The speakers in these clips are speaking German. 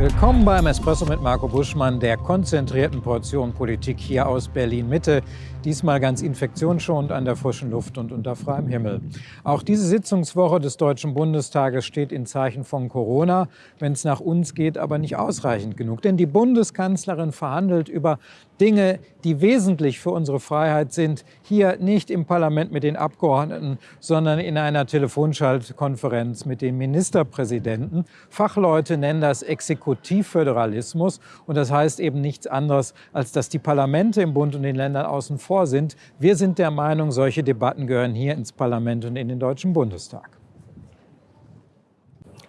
Willkommen beim Espresso mit Marco Buschmann, der konzentrierten Portion Politik hier aus Berlin-Mitte. Diesmal ganz infektionsschonend an der frischen Luft und unter freiem Himmel. Auch diese Sitzungswoche des Deutschen Bundestages steht in Zeichen von Corona, wenn es nach uns geht, aber nicht ausreichend genug. Denn die Bundeskanzlerin verhandelt über Dinge, die wesentlich für unsere Freiheit sind, hier nicht im Parlament mit den Abgeordneten, sondern in einer Telefonschaltkonferenz mit den Ministerpräsidenten. Fachleute nennen das Exekutivföderalismus und das heißt eben nichts anderes, als dass die Parlamente im Bund und den Ländern außen vor sind. Wir sind der Meinung, solche Debatten gehören hier ins Parlament und in den Deutschen Bundestag.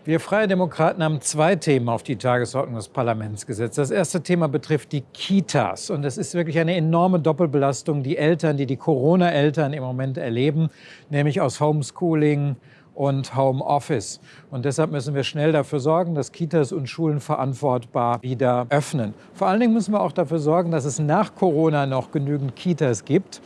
Wir Freie Demokraten haben zwei Themen auf die Tagesordnung des Parlaments gesetzt. Das erste Thema betrifft die Kitas. Und es ist wirklich eine enorme Doppelbelastung, die Eltern, die die Corona-Eltern im Moment erleben, nämlich aus Homeschooling, und Homeoffice. Und deshalb müssen wir schnell dafür sorgen, dass Kitas und Schulen verantwortbar wieder öffnen. Vor allen Dingen müssen wir auch dafür sorgen, dass es nach Corona noch genügend Kitas gibt.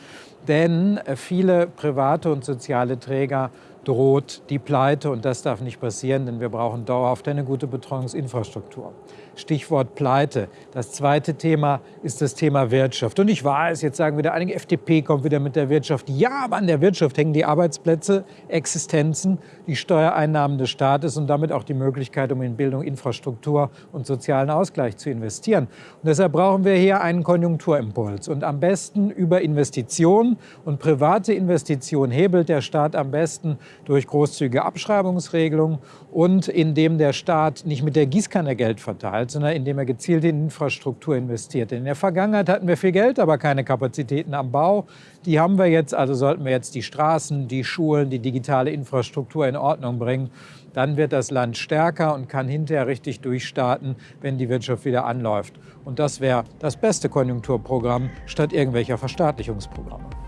Denn viele private und soziale Träger droht die Pleite und das darf nicht passieren, denn wir brauchen dauerhaft eine gute Betreuungsinfrastruktur. Stichwort Pleite. Das zweite Thema ist das Thema Wirtschaft. Und ich weiß, jetzt sagen wieder einige, FDP kommt wieder mit der Wirtschaft. Ja, aber an der Wirtschaft hängen die Arbeitsplätze, Existenzen, die Steuereinnahmen des Staates und damit auch die Möglichkeit, um in Bildung, Infrastruktur und sozialen Ausgleich zu investieren. Und deshalb brauchen wir hier einen Konjunkturimpuls. Und am besten über Investitionen und private Investitionen hebelt der Staat am besten durch großzügige Abschreibungsregelungen und indem der Staat nicht mit der Gießkanne Geld verteilt, sondern indem er gezielt in Infrastruktur investiert. In der Vergangenheit hatten wir viel Geld, aber keine Kapazitäten am Bau. Die haben wir jetzt, also sollten wir jetzt die Straßen, die Schulen, die digitale Infrastruktur in Ordnung bringen. Dann wird das Land stärker und kann hinterher richtig durchstarten, wenn die Wirtschaft wieder anläuft. Und das wäre das beste Konjunkturprogramm statt irgendwelcher Verstaatlichungsprogramme.